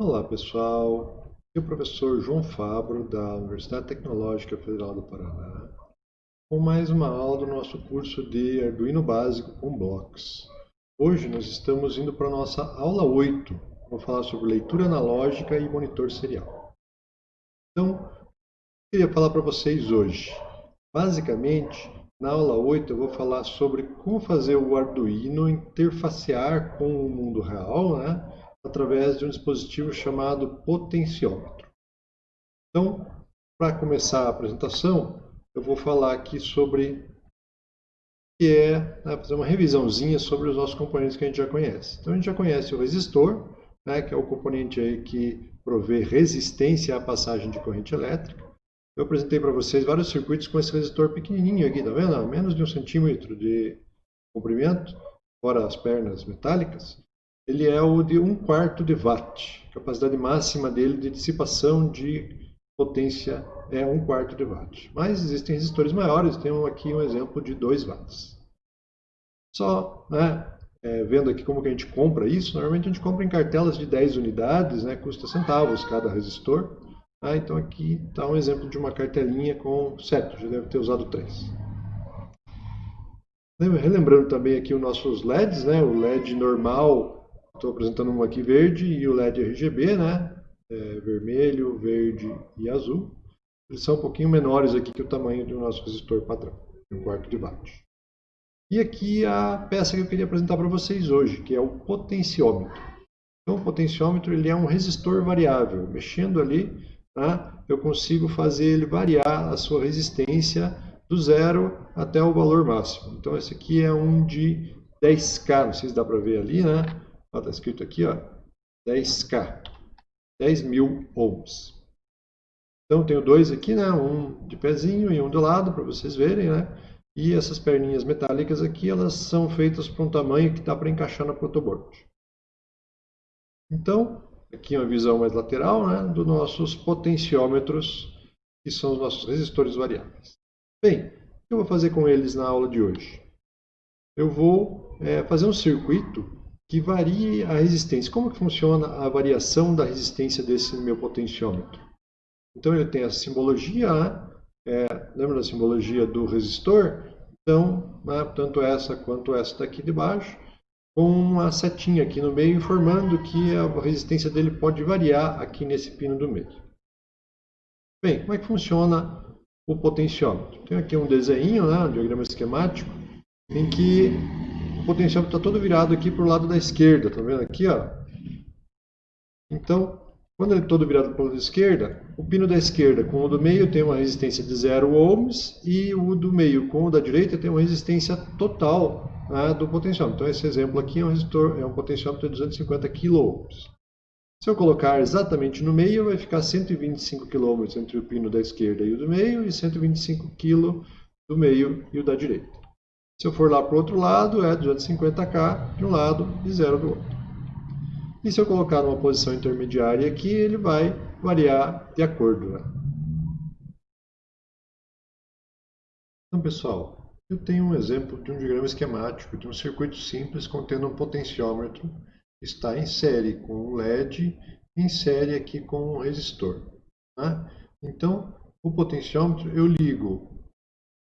Olá pessoal, aqui é o professor João Fabro da Universidade Tecnológica Federal do Paraná com mais uma aula do nosso curso de Arduino Básico com Blocos. Hoje nós estamos indo para a nossa aula 8, vou falar sobre leitura analógica e monitor serial. Então, eu queria falar para vocês hoje. Basicamente, na aula 8 eu vou falar sobre como fazer o Arduino interfacear com o mundo real, né? Através de um dispositivo chamado potenciômetro. Então, para começar a apresentação, eu vou falar aqui sobre que é né, fazer uma revisãozinha sobre os nossos componentes que a gente já conhece. Então a gente já conhece o resistor, né, que é o componente aí que provê resistência à passagem de corrente elétrica. Eu apresentei para vocês vários circuitos com esse resistor pequenininho aqui, tá vendo? Menos de um centímetro de comprimento, fora as pernas metálicas ele é o de 1 quarto de watt. A capacidade máxima dele de dissipação de potência é 1 quarto de watt. Mas existem resistores maiores, temos aqui um exemplo de 2 watts. Só né, é, vendo aqui como que a gente compra isso, normalmente a gente compra em cartelas de 10 unidades, né, custa centavos cada resistor. Ah, então aqui está um exemplo de uma cartelinha com 7, já deve ter usado 3. Relembrando também aqui os nossos LEDs, né, o LED normal Estou apresentando um aqui verde e o LED RGB, né? É, vermelho, verde e azul. Eles são um pouquinho menores aqui que o tamanho do nosso resistor padrão, um quarto de watt. E aqui a peça que eu queria apresentar para vocês hoje, que é o potenciômetro. Então, o potenciômetro ele é um resistor variável. Mexendo ali, tá? eu consigo fazer ele variar a sua resistência do zero até o valor máximo. Então, esse aqui é um de 10K, não sei se dá para ver ali, né? Está escrito aqui, ó, 10K, 10 mil ohms. Então, tenho dois aqui, né, um de pezinho e um do lado, para vocês verem, né? E essas perninhas metálicas aqui, elas são feitas para um tamanho que dá para encaixar na protoboard. Então, aqui uma visão mais lateral né, dos nossos potenciômetros, que são os nossos resistores variáveis. Bem, o que eu vou fazer com eles na aula de hoje? Eu vou é, fazer um circuito que varie a resistência. Como que funciona a variação da resistência desse meu potenciômetro? Então ele tem a simbologia, é, lembra da simbologia do resistor? Então, né, tanto essa quanto essa daqui de baixo, com uma setinha aqui no meio informando que a resistência dele pode variar aqui nesse pino do meio. Bem, como é que funciona o potenciômetro? Tem aqui um desenho, né, um diagrama esquemático, em que o potenciômetro está todo virado aqui para o lado da esquerda, tá vendo aqui, ó? Então, quando ele é todo virado para o lado da esquerda, o pino da esquerda com o do meio tem uma resistência de 0 ohms e o do meio com o da direita tem uma resistência total né, do potenciômetro. Então, esse exemplo aqui é um, resistor, é um potenciômetro de 250 kΩ. Se eu colocar exatamente no meio, vai ficar 125 kΩ entre o pino da esquerda e o do meio e 125 kg do meio e o da direita. Se eu for lá para o outro lado, é 250K de um lado e zero do outro. E se eu colocar numa posição intermediária aqui, ele vai variar de acordo. Né? Então, pessoal, eu tenho um exemplo de um diagrama esquemático de um circuito simples contendo um potenciômetro. Está em série com o LED, em série aqui com o resistor. Né? Então, o potenciômetro eu ligo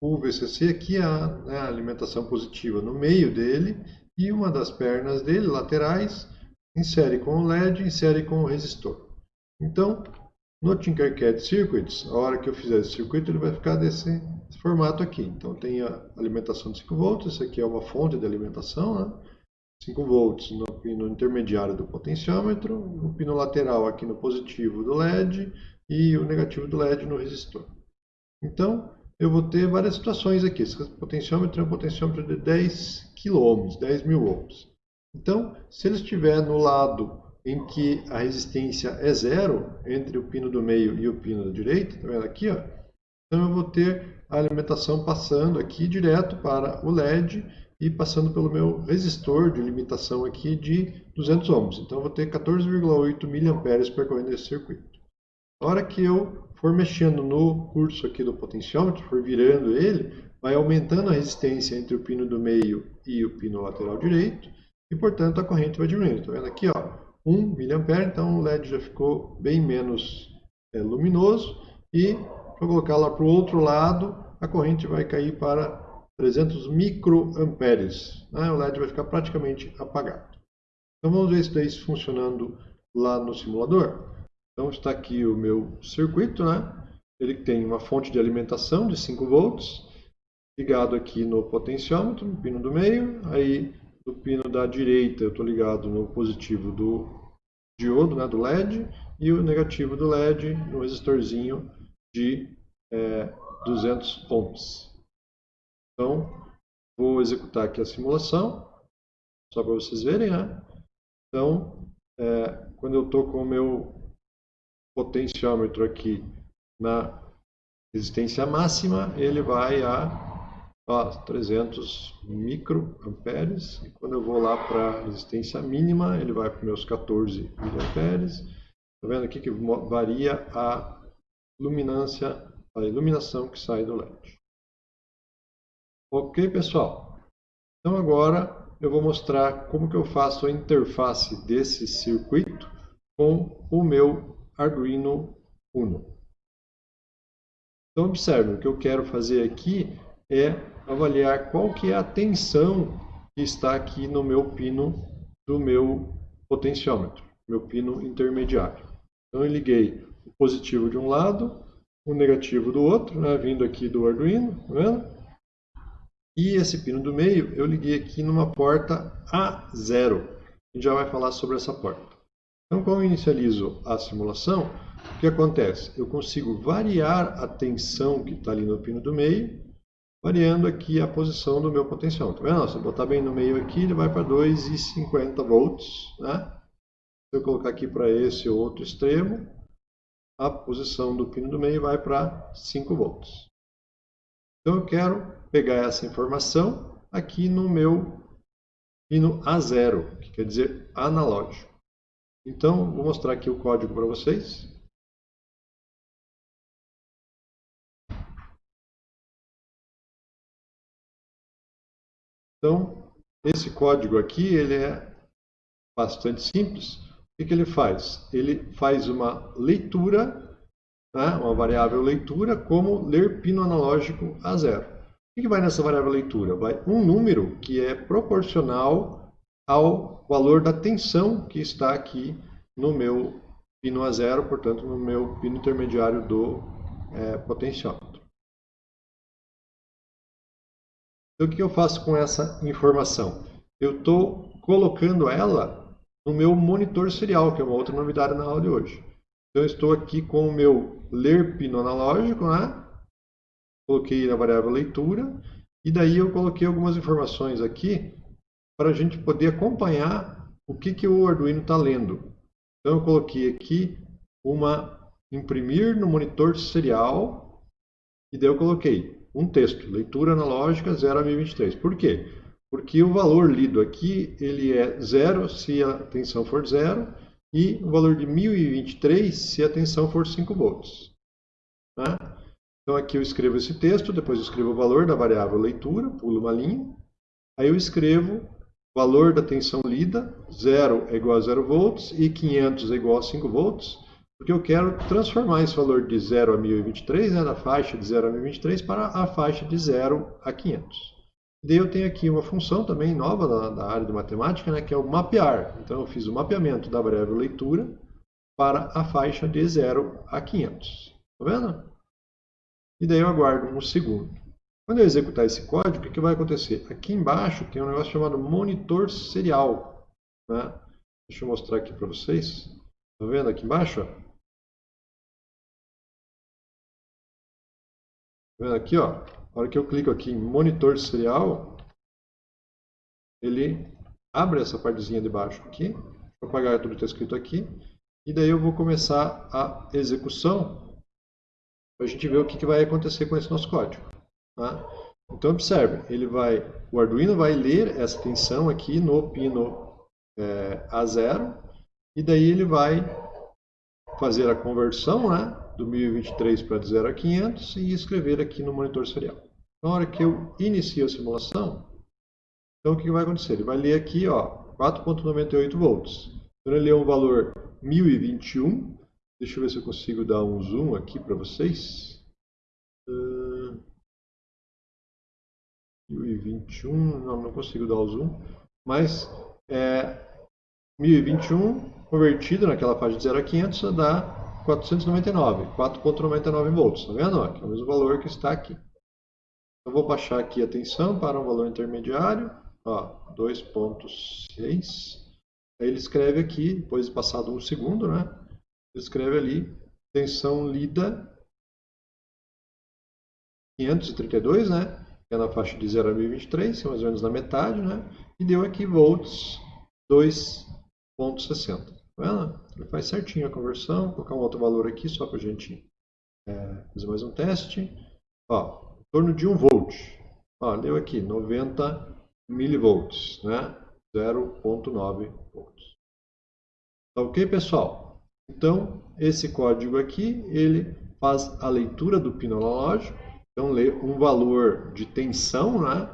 o VCC aqui é a, né, a alimentação positiva no meio dele e uma das pernas dele, laterais, insere com o LED, insere com o resistor. Então, no Tinkercad Circuits, a hora que eu fizer esse circuito, ele vai ficar desse formato aqui. Então, tem a alimentação de 5 volts, esse aqui é uma fonte de alimentação, né? 5 volts no pino intermediário do potenciômetro, o pino lateral aqui no positivo do LED e o negativo do LED no resistor. Então, eu vou ter várias situações aqui. Esse potenciômetro é um potenciômetro de 10 kΩ, 10 mil ohms. Então, se ele estiver no lado em que a resistência é zero, entre o pino do meio e o pino da direita, tá vendo aqui, ó? Então eu vou ter a alimentação passando aqui direto para o LED e passando pelo meu resistor de limitação aqui de 200 ohms. Então eu vou ter 14,8 mA percorrendo esse circuito. A hora que eu for mexendo no curso aqui do potenciômetro, for virando ele, vai aumentando a resistência entre o pino do meio e o pino lateral direito, e portanto a corrente vai diminuindo. Está vendo aqui? Ó, 1 mA, então o LED já ficou bem menos é, luminoso. E, para colocar lá para o outro lado, a corrente vai cair para 300 microamperes. Né? O LED vai ficar praticamente apagado. Então vamos ver isso daí funcionando lá no simulador. Então está aqui o meu circuito, né? Ele tem uma fonte de alimentação de 5 volts, ligado aqui no potenciômetro, no pino do meio, aí do pino da direita eu estou ligado no positivo do diodo, né, do LED, e o negativo do LED no resistorzinho de é, 200 ohms. Então, vou executar aqui a simulação, só para vocês verem, né? Então, é, quando eu estou com o meu potenciômetro aqui na resistência máxima, ele vai a ó, 300 microamperes. E quando eu vou lá para a resistência mínima, ele vai para meus 14 miliamperes. Está vendo aqui que varia a luminância, a iluminação que sai do LED. Ok, pessoal? Então agora eu vou mostrar como que eu faço a interface desse circuito com o meu Arduino Uno. Então observe, o que eu quero fazer aqui é avaliar qual que é a tensão que está aqui no meu pino do meu potenciômetro, meu pino intermediário. Então eu liguei o positivo de um lado, o negativo do outro, né, vindo aqui do Arduino, tá vendo? E esse pino do meio eu liguei aqui numa porta A0. A gente já vai falar sobre essa porta. Então, quando eu inicializo a simulação, o que acontece? Eu consigo variar a tensão que está ali no pino do meio, variando aqui a posição do meu potencial. Tá vendo? Se eu botar bem no meio aqui, ele vai para 2,50 volts. Né? Se eu colocar aqui para esse outro extremo, a posição do pino do meio vai para 5 volts. Então eu quero pegar essa informação aqui no meu pino A0, que quer dizer analógico. Então, vou mostrar aqui o código para vocês. Então, esse código aqui ele é bastante simples. O que, que ele faz? Ele faz uma leitura, né, uma variável leitura, como ler pino analógico a zero. O que, que vai nessa variável leitura? Vai um número que é proporcional ao valor da tensão que está aqui no meu pino a zero, portanto, no meu pino intermediário do é, potenciômetro. Então, o que eu faço com essa informação? Eu estou colocando ela no meu monitor serial, que é uma outra novidade na aula de hoje. Então, eu estou aqui com o meu ler pino analógico, né? Coloquei na variável leitura, e daí eu coloquei algumas informações aqui para a gente poder acompanhar o que, que o Arduino está lendo. Então eu coloquei aqui uma imprimir no monitor serial e daí eu coloquei um texto, leitura analógica 0 a 1023. Por quê? Porque o valor lido aqui ele é zero se a tensão for zero e o valor de 1023 se a tensão for 5 volts. Né? Então aqui eu escrevo esse texto, depois eu escrevo o valor da variável leitura, pulo uma linha, aí eu escrevo valor da tensão lida, 0 é igual a 0 volts e 500 é igual a 5 volts, porque eu quero transformar esse valor de 0 a 1023, né, da faixa de 0 a 1023, para a faixa de 0 a 500. E daí eu tenho aqui uma função também nova da, da área de matemática, né, que é o mapear. Então eu fiz o mapeamento da variável leitura para a faixa de 0 a 500. Está vendo? E daí eu aguardo um segundo. Quando eu executar esse código, o que vai acontecer? Aqui embaixo tem um negócio chamado monitor serial. Né? Deixa eu mostrar aqui para vocês. Está vendo aqui embaixo? Está vendo aqui? Ó? A hora que eu clico aqui em monitor serial, ele abre essa partezinha de baixo aqui. Vou apagar tudo que está escrito aqui. E daí eu vou começar a execução para a gente ver o que, que vai acontecer com esse nosso código. Tá? Então observe, ele vai, o Arduino vai ler essa tensão aqui no pino é, A0 e daí ele vai fazer a conversão né, do 1023 para de 0 a 500 e escrever aqui no monitor serial. Então, na hora que eu inicio a simulação, então o que vai acontecer? Ele vai ler aqui 4.98 volts. Então ele é um valor 1021. Deixa eu ver se eu consigo dar um zoom aqui para vocês. Uh, 1021, não, não consigo dar o zoom. Mas é, 1021 convertido naquela faixa de 0 a 500 dá 499, 4.99 volts, tá vendo? Aqui é o mesmo valor que está aqui. Eu vou baixar aqui a tensão para um valor intermediário, 2.6. Aí ele escreve aqui, depois de passado um segundo, né? Ele escreve ali, tensão lida 532, né? É na faixa de 0 a 1023, mais ou menos na metade, né? E deu aqui volts 2.60. Tá vendo? Ele faz certinho a conversão. Vou colocar um outro valor aqui só para a gente é, fazer mais um teste. Ó, em torno de 1 volt. Ó, deu aqui 90 milivolts, né? 0.9 volts. Tá ok, pessoal? Então, esse código aqui, ele faz a leitura do pino analógico. Então, um valor de tensão, né?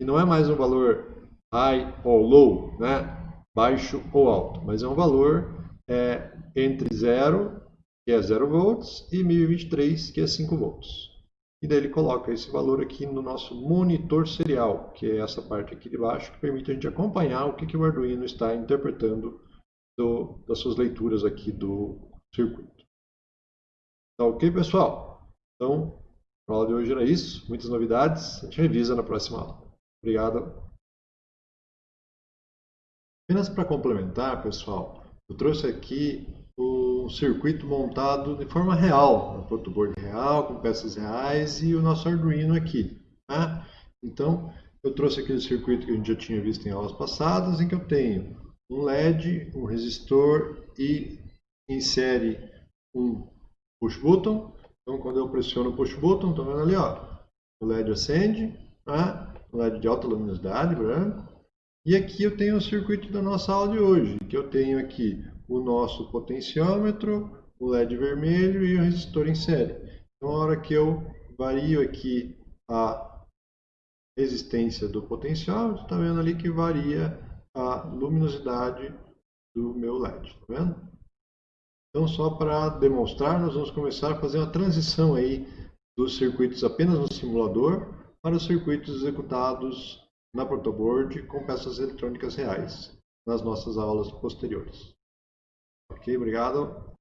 E não é mais um valor high ou low, né? baixo ou alto, mas é um valor é, entre 0, que é 0 volts, e 1023, que é 5 volts. E daí ele coloca esse valor aqui no nosso monitor serial, que é essa parte aqui de baixo, que permite a gente acompanhar o que, que o Arduino está interpretando do, das suas leituras aqui do circuito. Tá ok, pessoal? Então, a aula de hoje era isso. Muitas novidades. A gente revisa na próxima aula. Obrigado. Apenas para complementar, pessoal, eu trouxe aqui o circuito montado de forma real, no protoboard real, com peças reais e o nosso Arduino aqui. Tá? Então, eu trouxe aquele circuito que a gente já tinha visto em aulas passadas, em que eu tenho um LED, um resistor e insere um push button. Então, quando eu pressiono o push button, estão vendo ali, ó, o LED acende, tá? um LED de alta luminosidade, branco. E aqui eu tenho o circuito da nossa aula de hoje, que eu tenho aqui o nosso potenciômetro, o LED vermelho e o resistor em série. Então, a hora que eu vario aqui a resistência do potenciômetro, está vendo ali que varia a luminosidade do meu LED, está vendo? Então, só para demonstrar, nós vamos começar a fazer uma transição aí dos circuitos apenas no simulador para os circuitos executados na protoboard com peças eletrônicas reais nas nossas aulas posteriores. Ok, obrigado.